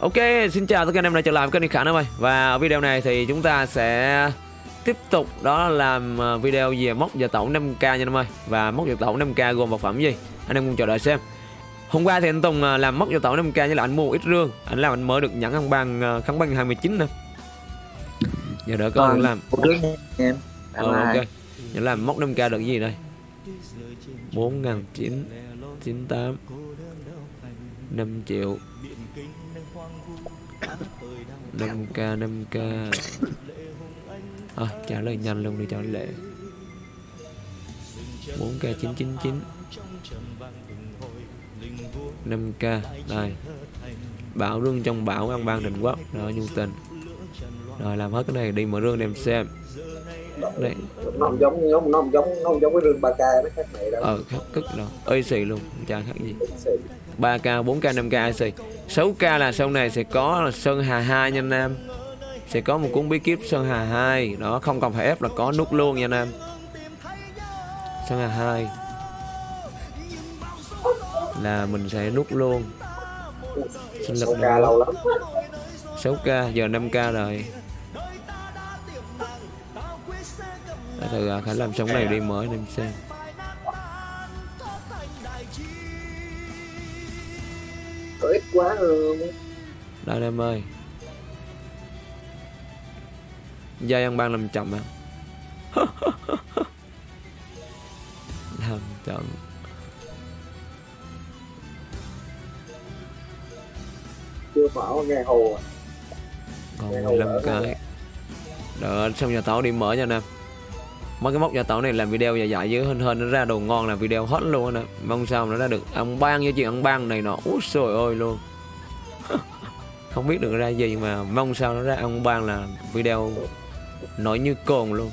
Ok, xin chào tất cả anh em đã trở lại với kênh Khả em ơi Và ở video này thì chúng ta sẽ tiếp tục đó là làm ờ, video về mốc giờ tổng 5k nha anh em ơi. Và mốc giờ tổng 5k gồm vật phẩm gì? Anh em cùng chờ đợi xem. Hôm qua thì anh Tùng ờ, làm mốc giờ tổng 5k như là anh mua ít rương. Anh làm anh mới được nhẫn ăn bằng ờ, kháng băng 29 nè. Giờ đỡ Còn làm. Ờ ok. Giờ làm mốc 5k được gì đây 4.998 5 triệu. 5k 5k à, trả lời nhanh luôn đi cho lệ. 4k 999 5k đây bảo rương trong bảo ăn ban định quốc. Rồi nhu tình rồi làm hết cái này đi mở rương đem xem đây nó không giống nó, nó không giống nó không giống cái rương 3k nó khác này đâu. Ờ khác cực rồi ơi xì luôn chả khác gì. 3k 4k 5k IC 6k là sau này sẽ có là Sơn Hà 2 nha anh em sẽ có một cuốn bí kíp Sơn Hà 2 đó không cần phải ép là có nút luôn nha anh em Sơn Hà 2 là mình sẽ nút luôn. Sinh lực 6k lâu lắm. 6k giờ 5k rồi Để từ à, Khánh làm sống này đi mở em xem. Có ít quá hơn Đây em ơi. Giai ăn ban làm chậm à? Làm chậm. Chưa mở nghe hồ à. Còn Nghe 15 hậu đỡ cái. Đợi xong nhà tàu đi mở nha nè Mấy cái mốc nhà tàu này làm video dài dài với hên hên nó ra đồ ngon là video hot luôn nè. Mong sao nó ra được ăn ban với chuyện ăn ban này nọ. Úi trời ơi luôn. Không biết được ra gì nhưng mà mong sao nó ra ăn ban là video nổi như cồn luôn.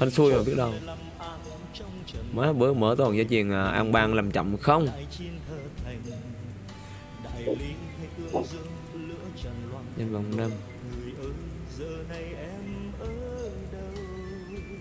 Hên xui mà biết đâu. Mới bữa mở toàn gia truyền à, ăn ban làm chậm không? Nhân vòng năm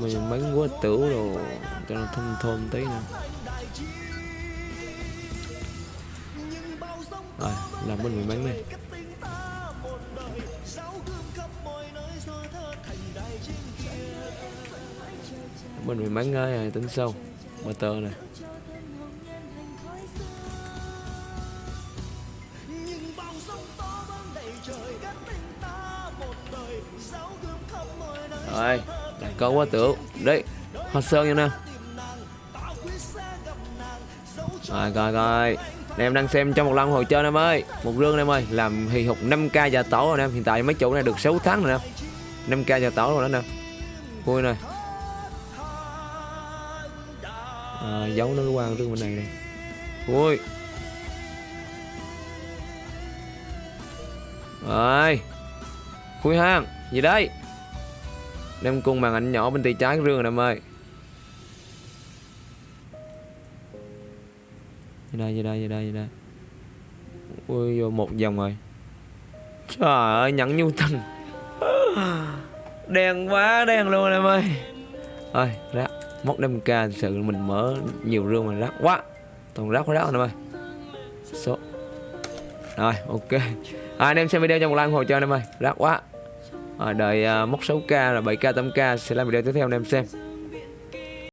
mình bánh quá tửu đồ Cho nó thơm thơm tí nè Rồi, làm bên mình bánh này bên bánh mắn ơi tính sâu. Motor này rồi lại có quá tưởng đấy hoa sơn nha nè rồi coi coi em đang xem trong một lần hồi chơi em ơi. Một rương em ơi làm hì hục 5k gia tổ rồi em hiện tại mấy chỗ này được 6 tháng rồi nè. 5k gia tổ rồi đó nè. Vui này à, ờ, giấu nó qua rương bên này này vui. Rồi. Khui hang gì đây đem cung màn ảnh nhỏ bên tay trái rương em ơi. Vậy đây, vậy đây, vậy đây, vậy đây? Ui, vô một vòng rồi. Trời ơi, nhẫn nhu tình Đen quá, đen luôn em ơi. Ơi, rác. Móc 5k thật sự mình mở nhiều rương mà rác quá. Toàn rác quá rác em ơi. Số. Rồi, ok. À, Anh em xem video trong một like ủng hộ cho anh em ơi. Rác quá. Ờ, ờ, rồi, Đợi uh, mốc 6k rồi 7k 8k sẽ làm video tiếp theo anh em xem.